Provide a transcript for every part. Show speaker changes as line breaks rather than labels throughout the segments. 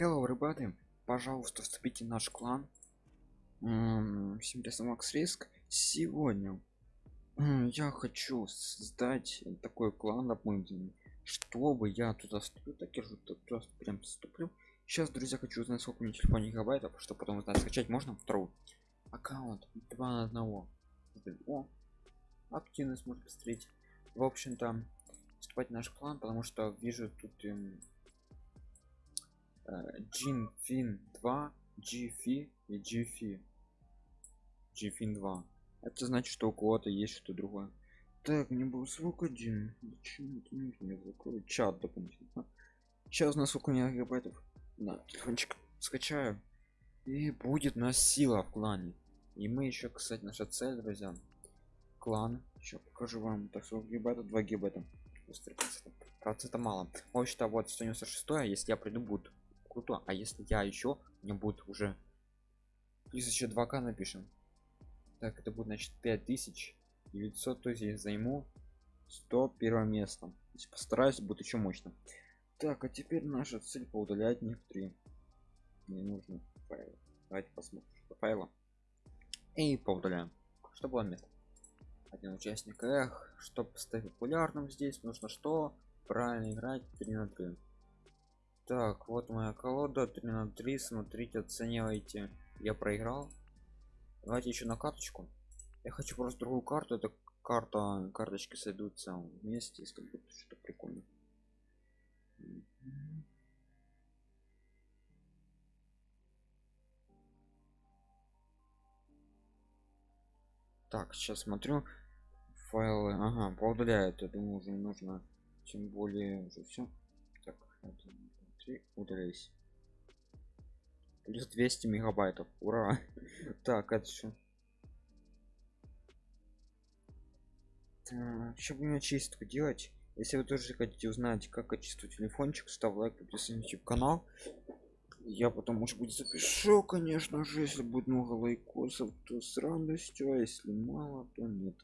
Hello, everybody. Пожалуйста, вступите в наш клан. Всем Макс Риск. Сегодня я хочу создать такой клан дополнительный, чтобы я туда вступлю, так я же туда прям вступлю. Сейчас, друзья, хочу узнать, сколько у меня телефона гигабайтов, чтобы потом узнать, скачать можно второй аккаунт 2 на 1. О, активность может посмотреть. В общем-то, вступать в наш клан, потому что вижу тут эм, Джин Фин 2, GFI и GFI. GFIN 2. Это значит, что у кого-то есть что-то другое. Так, мне был звук один. Зачем это нужно? Закрою чат дополнительно. Сейчас на сколько у меня гигабайтов? На телефончик скачаю. И будет у нас сила в клане. И мы еще, кстати, наша цель, друзья. Клан. Еще покажу вам. Так, 40 гигабайтов, 2 гигабайта. Процента мало. В общем-то, вот 196, если я приду, будет круто а если я еще мне будет уже плюс еще 2к напишем. Так это будет значит 5900 то есть я займу 100 первое место. Есть постараюсь будет еще мощно. Так а теперь наша цель поудалять некоторые. Не нужно файлы давайте посмотрим что файла и поудаляем. Что было место один участник. Эх чтобы стать популярным здесь нужно что? Правильно играть 3 на 3 так вот моя колода 3 на 3 смотрите оценивайте. Я проиграл. Давайте еще на карточку. Я хочу просто другую карту это карта карточки сойдутся вместе если будет что-то прикольно так сейчас смотрю файлы. Ага поудаляют я думаю уже не нужно тем более уже все так это и удались плюс 200 мегабайтов ура. Так это что? Еще будем чистку делать? Если вы тоже хотите узнать как очистить телефончик ставь лайк подписывайтесь на канал. Я потом может быть запишу конечно же если будет много лайкосов то с радостью а если мало то нет.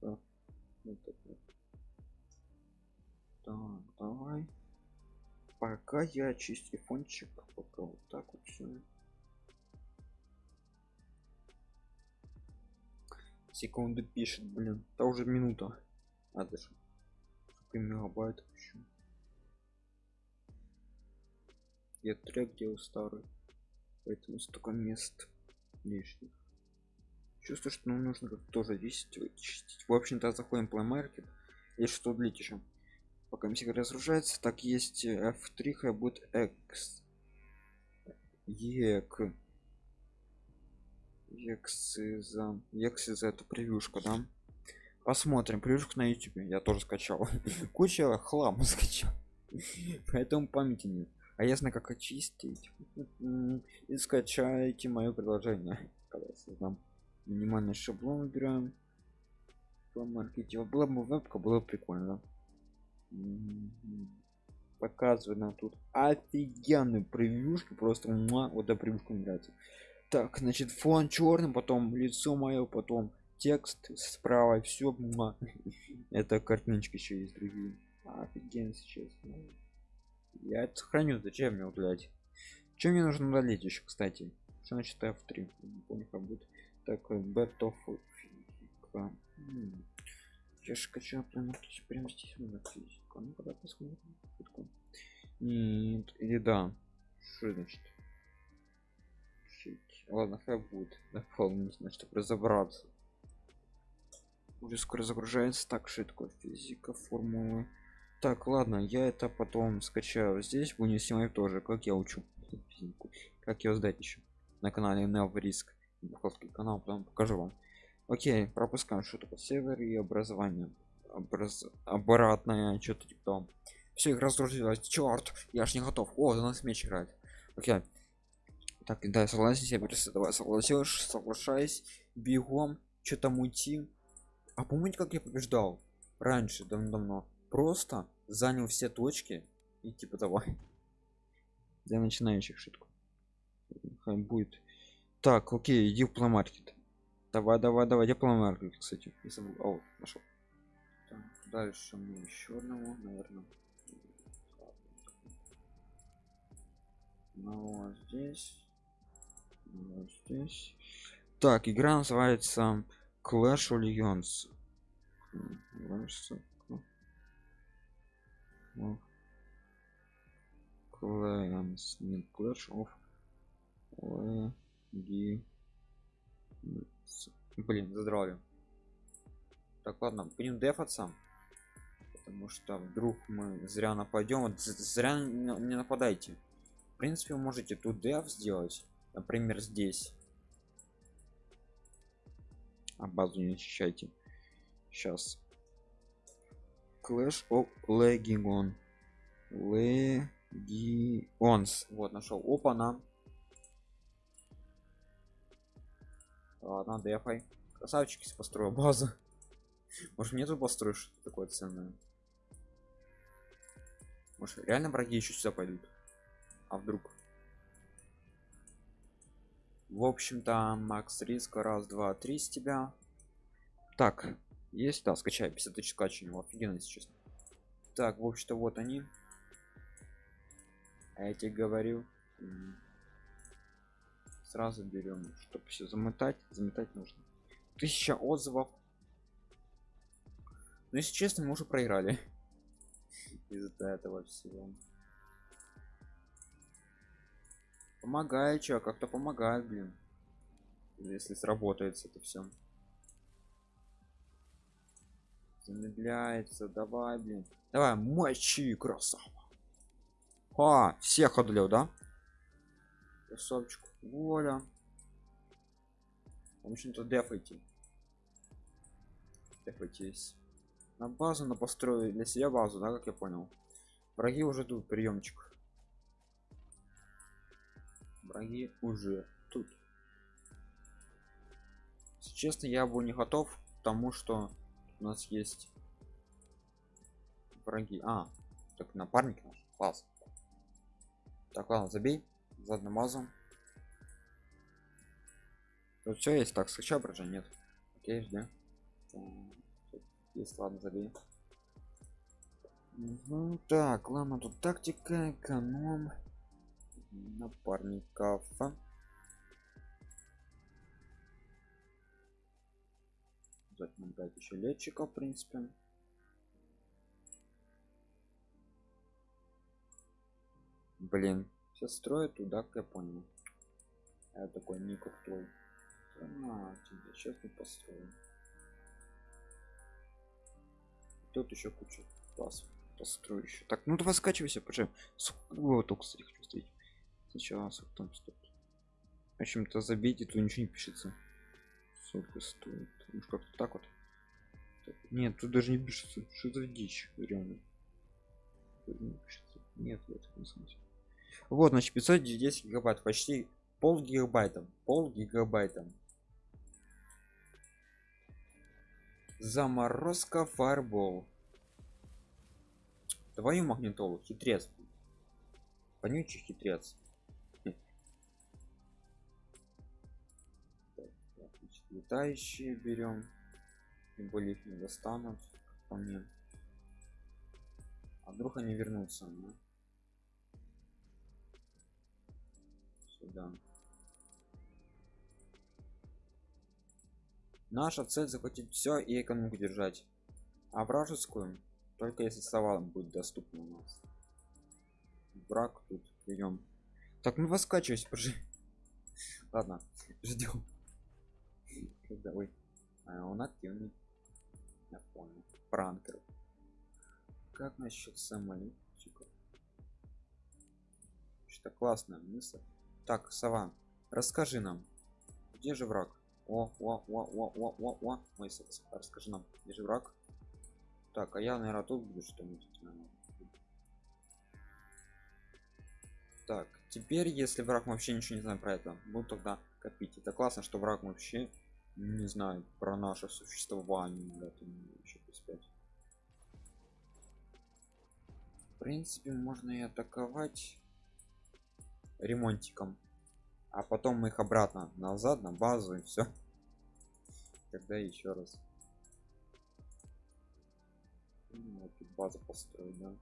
Так, вот так, вот. так давай пока я чисть телефончик пока вот так вот все секунды пишет блин это уже минута. А даже сколько мегабайт еще я трек делал старый поэтому столько мест лишних. Чувствую что нам нужно как тоже 10 вычистить. В общем-то заходим в Play Market и что длить еще пока мсик разгружается так есть f3 хай будет x. Ек x. За x за эту превьюшку да? Посмотрим. Превьюшку на youtube я тоже скачал. Куча хлама скачал. Поэтому памяти нет. А я знаю как очистить. И скачайте мое приложение. Минимальный шаблон выбираем. По маркете было бы вебка было бы прикольно показывает нам тут офигенную превьюшку просто муа, вот эта превьюшка мне нравится. Так значит фон черным потом лицо мое потом текст справа все это картиночки еще есть другие. Офигенно сейчас я это сохраню зачем мне удалять чем мне нужно удалить еще кстати? Что значит f3 не помню как будет. Так бетов я же прямо прямо здесь много физика ну когда посмотрим нет или да. Что значит? Ладно хай будет. Дополнительно чтобы разобраться. Уже скоро загружается так что такое физика формулы так ладно я это потом скачаю здесь будем снимать тоже. Как я учу физику? Как ее сдать еще? На канале Невриск канал потом покажу вам. Окей пропускаем что такое север и образование Образ... обратное что-то типа там все их разоружилось черт я ж не готов. О за нас меч играет. Окей. Так да согласен себе давай согласишь соглашаясь бегом. Что-то мути а помните как я побеждал? Раньше давно-давно. Просто занял все точки и типа давай для начинающих шутку. Будет. Так окей иди в пломаркет. Давай, давай, давай, я планарку, кстати, забыл. О, нашел. Дальше мне еще одного, наверное. одного здесь одного здесь так игра называется clash legends Clans, нет, Clash of. Блин, задрали. Так, ладно, будем дефаться. Потому что вдруг мы зря нападем. Вот зря не нападайте. В принципе, вы можете тут деф сделать. Например, здесь. А базу не защищайте. Сейчас. Clash of Legion. Legion's. Вот, нашел. Опа, на. Ладно, дефай. Красавчики построю базу. Может мне тут построишь что такое ценное? Может реально враги еще сюда пойдут? А вдруг? В общем-то, Макс риска раз, два, три с тебя. Так, есть, да, скачай 50 тысяч скачиваний, офигенно, если честно. Так, в общем-то, вот они. А я тебе говорю. Сразу берем, чтобы все замотать, заметать нужно. Тысяча отзывов. Но если честно, мы уже проиграли из-за этого всего. Помогает, чё, как-то помогает, блин. Если сработает это все. Замедляется, давай, блин. Давай, мочи, красава. А, всех одолел, да? Красавчик. Воля. В общем-то, дефайте. Дефайтесь. На базу на построю для себя базу, да, как я понял. Враги уже тут, приемчик. Враги уже тут. Если честно, я был не готов к тому, что у нас есть враги. А, так напарник наш. Класс. Так, ладно, забей. Задним мазом. Тут все есть. Так, скачай брожа? Нет. Окей, жди. Есть, ладно, забей. Угу, так, ладно, тут тактика, эконом, напарников. Обязательно брать еще летчика, в принципе. Блин, все строят туда, как я понял. Я такой не крутой. А, сейчас мы построим. Тут еще куча класс построю еще. Так, ну давай скачивайся. Вот только кстати, хочу встретить. Сейчас вот там стоит. В общем-то забейте, тут ничего не пишется. Сколько стоит? Может как-то так вот. Так, нет, тут даже не пишется. Что за дичь, реально. не пишется. Нет, в этом смысле. Вот, значит, 510 гигабайт, почти пол гигабайта. Пол гигабайта. Заморозка фарбол. Твою магнитолу, хитрец. Вонючий хитрец. летающие берем тем более их не достанут по мне а вдруг они вернутся ну? сюда наша цель захватить все и экономику держать. А вражескую только если савалом будет доступно у нас. Враг тут берем так ну воскачивайся пожи ладно ждем ой а он активный. Я понял. Пранкер. Как насчет самолетчика что классная мысль. Так сова расскажи нам где же враг о о о о о о о. Мой расскажи нам где же враг. Так а я наверное тут буду что-нибудь так теперь если враг вообще ничего не знает про это буду тогда копить. Это классно что враг вообще не знаю про наше существование да, еще в принципе можно и атаковать ремонтиком а потом мы их обратно назад на базу и все тогда еще раз. Ну, база построить да?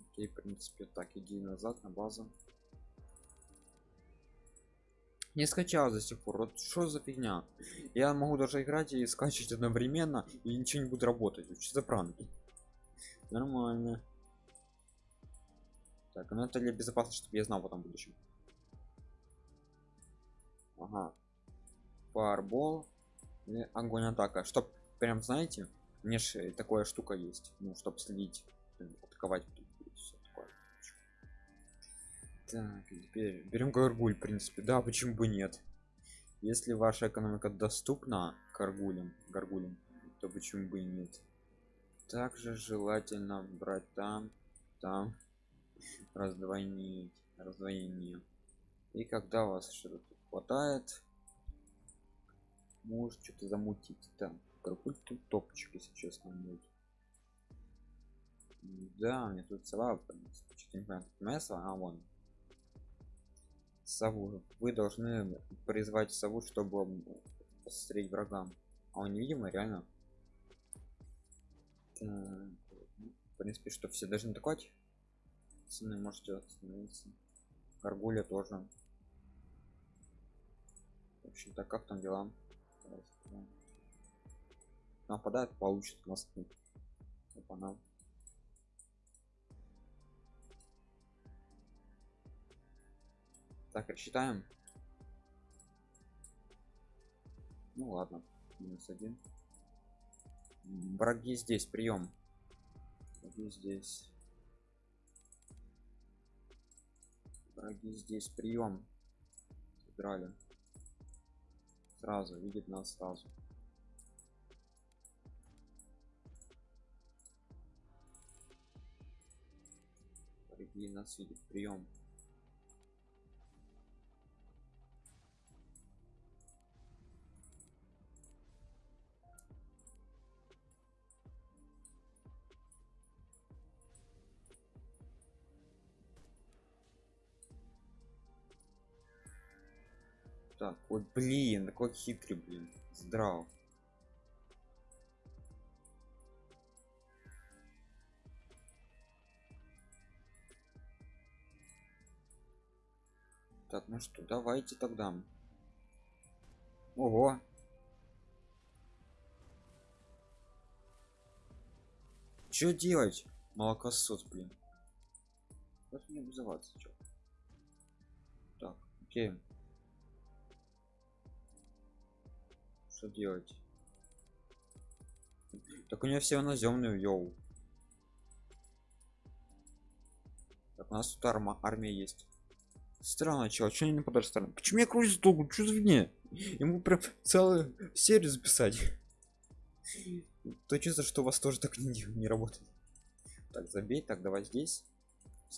окей в принципе так иди назад на базу. Не скачал до сих пор. Вот что за фигня? Я могу даже играть и скачивать одновременно и ничего не будет работать. Что за пранки нормально. Так ну это для безопасности чтобы я знал потом в будущем ага. Фарбол огонь атака. Чтоб прям знаете мне же такая штука есть. Ну чтобы следить атаковать. Так теперь берем гаргуль в принципе. Да почему бы нет? Если ваша экономика доступна гаргулям гаргулям то почему бы и нет? Также желательно брать там там. Раздвоение раздвоение. И когда у вас что-то хватает. Может что-то замутить. Там гаргуль тут топчик если честно будет. Да мне тут сова что-то не понимаю место а вон. Сову. Вы должны призвать сову чтобы посмотреть врагам а он невидимый реально. Так, в принципе что все должны атаковать? Цены можете остановиться гаргуля тоже в общем-то как там дела? Нападает получит москвы Опа-на. так рассчитаем ну ладно минус один. Враги здесь прием. Враги здесь. Враги здесь прием. Играли сразу видит нас сразу. Враги нас видит прием так вот блин такой хитрый блин здрав. Так ну что давайте тогда. Ого. Что делать? Молокосос блин. Как мне вызываться чё? так окей что делать. Так у нее все наземные йоу. Так у нас тут арма армия есть. Странно чел что не нападать стороны почему я крутится долго что за фигня? Ему прям целую серию записать. То чувство что у вас тоже так не, не работает. Так забей так давай здесь.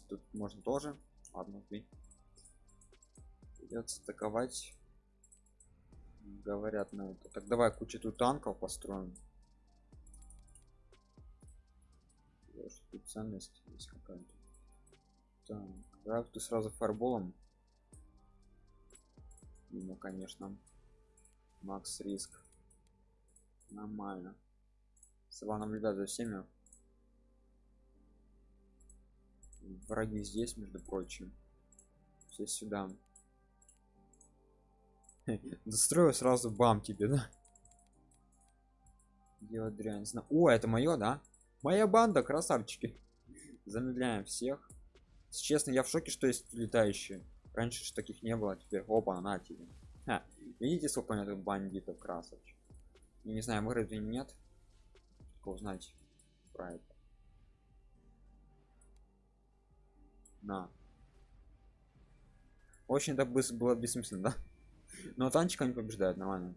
Тут можно тоже. Ладно окей придется атаковать говорят на это. Так давай кучу тут танков построим. Тут ценность есть какая-то. Так давай ты сразу фарболом. Ну конечно. Макс риск. Нормально. Сова наблюдать за всеми. Враги здесь между прочим. Все сюда Застрою сразу бам тебе, да? Делать дрянь. Зна... О, это мое, да? Моя банда, красавчики. Замедляем всех. Честно, я в шоке, что есть летающие. Раньше же таких не было, теперь опа, на тебе. А, видите, сколько у меня тут бандитов красавчик. Я не знаю, выиграть или нет. Только узнать про это. На. Очень это было бессмысленно, да? Но танчика не побеждает, нормально.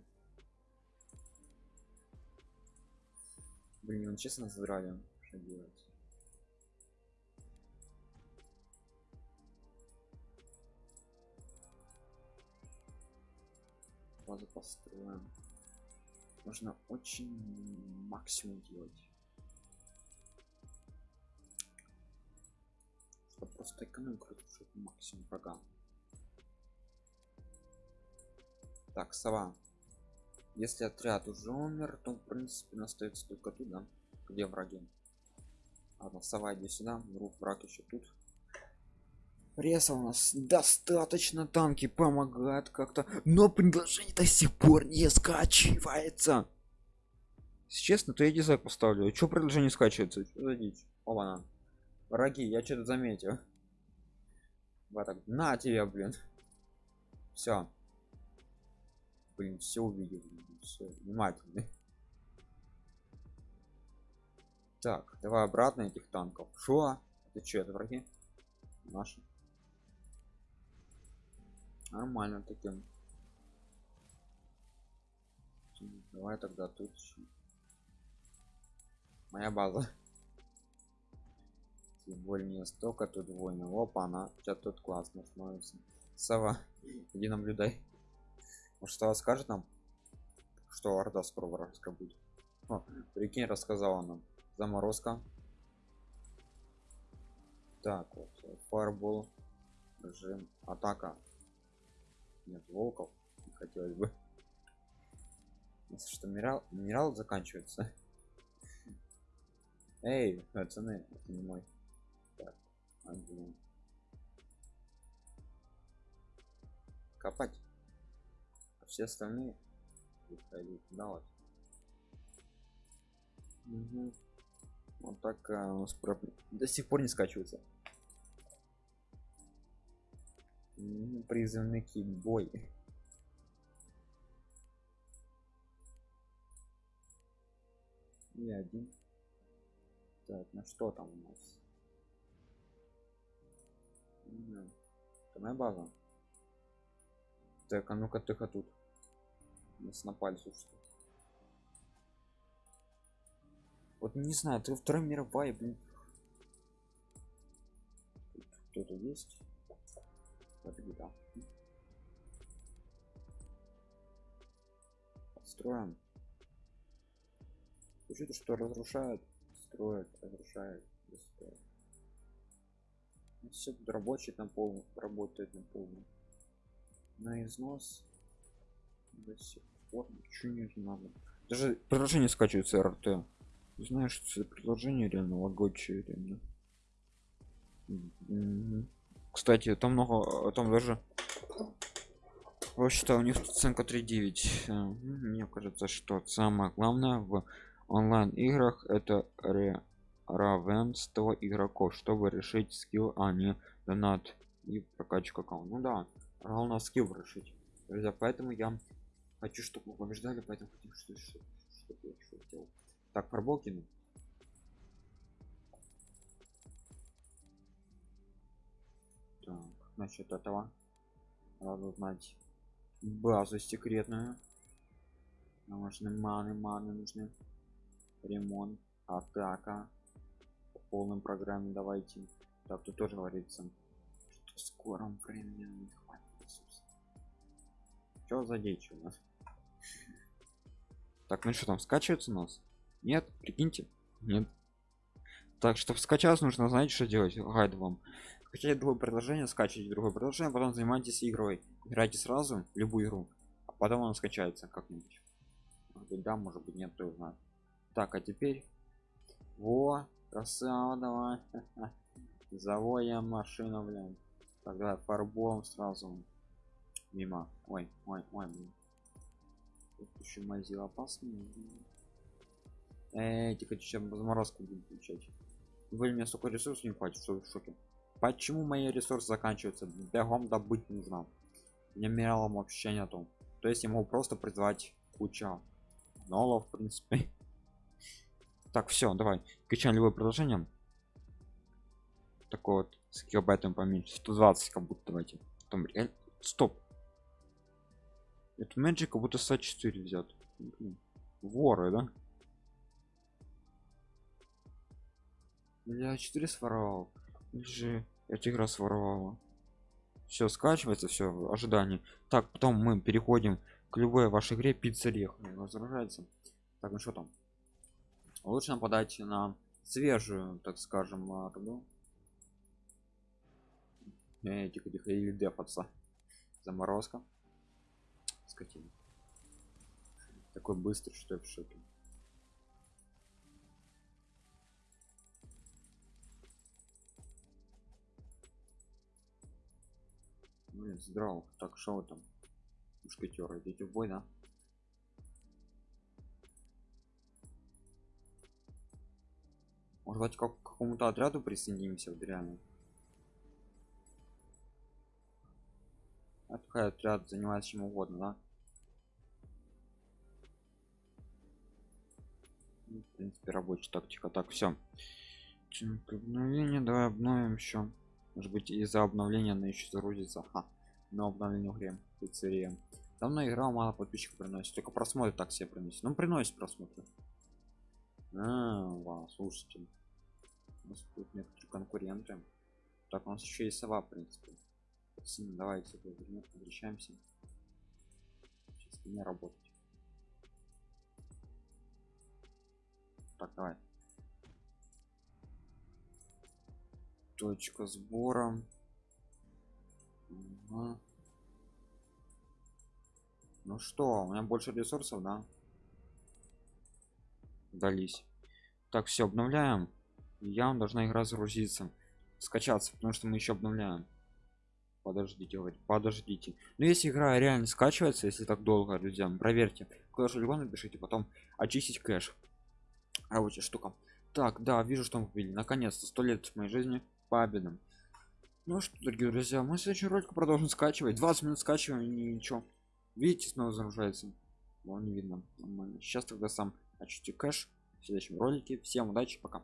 Блин, он честно задрали. Что делать? Базу построим. Можно очень максимум делать. Чтобы просто экономику максимум врага. Так сова если отряд уже умер то в принципе остается только туда где враги Ладно, вставай, иди сюда. Друг, враг еще тут. Пресса у нас достаточно танки помогают как-то, но предложение до сих пор не скачивается. Если честно, то я дизлайк поставлю. Что предложение скачивается? Что за дичь? Оба Враги, я что-то заметил. Вот так. На тебе, блин. Все. Блин, все увидел. Все, внимательно. Так, давай обратно этих танков. Шо? Это что, это враги? Наши. Нормально таким. Давай тогда тут моя база тем более не столько тут войны опа она сейчас тут классно становится сова иди наблюдай что скажет нам что орда скоро вражеская будет? О, прикинь рассказала нам. Заморозка. Так вот фарбол режим атака. Нет волков не хотелось бы. Если что минерал минерал заканчивается. Эй пацаны это не мой. Так копать все остальные выходить. Да вот угу. вот так а, у нас про... до сих пор не скачивается. Призывники бой и один. Так ну что там у нас? Это моя база. Так а ну-ка тихо тут нас напали слушайте вот не знаю ты вторая мировая блин. Кто-то есть? Вот беда строим Слушайте, что разрушают строят разрушают все тут рабочие там пол работает на полную на износ до сих пор ничего не надо даже приложение скачивается рт. Знаешь что приложение реально лагочее реально кстати там много там даже вообще-то у них оценка 3.9 мне кажется что самое главное в онлайн играх это равенство игроков чтобы решить скилл а не донат и прокачку аккаунта ну да главное скилл решить. Друзья поэтому я хочу чтобы вы побеждали поэтому хотим что что, что, что, что делал. так фарбол кину так насчет этого надо узнать базу секретную нам нужны маны маны нужны. Ремонт атака. По полным программе давайте. Так тут тоже говорится что в скором времени что за дичь у нас? Так ну что там скачивается у нас? Нет прикиньте нет. Так чтобы скачать нужно знать что делать. Гайд вам. Скачать другое приложение скачивайте другое приложение потом занимайтесь игрой. Играйте сразу любую игру а потом он скачается как-нибудь. Да может быть нет кто знает. Так а теперь во красава давай. Завоем машину блин. Тогда фарбом сразу мимо. Ой ой ой блин. Тут еще мазил опасный эти чем заморозку будем включать. Вы мне столько ресурсов не хватит что в шоке? Почему мои ресурсы заканчиваются? Бегом добыть нужно. Мне минералом вообще нету. То есть я могу просто призвать куча нолов в принципе. Так все давай. Качаем любое приложение такой вот с гигабайтом поменьше. 120 как будто давайте. Реально стоп это magic как будто 104 взят. Воры да? Я 4 своровал. Же этих раз своровала. Все скачивается все ожидание. Так потом мы переходим к любой вашей игре. Пиццерия возражается так ну что там? Лучше нападать на свежую так скажем орду э, тихо тихо или дефаться заморозка скотина. Такой быстрый, что я в шоке. Блин, здраво. Так, что там? Мушкетеры, идите в бой, да? Может быть, как к какому-то отряду присоединимся, вот реально. А такой отряд занимается чем угодно, да? Ну, в принципе, рабочая тактика. Так, все. Обновление, давай обновим еще. Может быть, из-за обновления она еще загрузится. Ха. Но обновление игре. Пиццерия. Давно играл, мало подписчиков приносит. Только просмотры так себе приносит. Ну, приносит просмотры. А, вау, слушайте. У нас тут некоторые конкуренты. Так, у нас еще есть сова, в принципе. Сильно, давайте возвращаемся. Сейчас не работать. Так, давай. Точка сбора. Ага. Ну что, у меня больше ресурсов, да? Дались. Так, все, обновляем. Я должна игра загрузиться. Скачаться, потому что мы еще обновляем. Подождите, говорит, подождите. Но если игра реально скачивается, если так долго, друзья, проверьте. Же либо напишите, потом очистить кэш. Рабочая штука. Так, да, вижу, что мы победили. Наконец-то, сто лет в моей жизни победам. Ну что, дорогие друзья, мы следующий ролик продолжим скачивать. 20 минут скачиваем и ничего. Видите, снова загружается. Вон не видно. Нормально. Сейчас тогда сам очистю кэш в следующем ролике. Всем удачи, пока.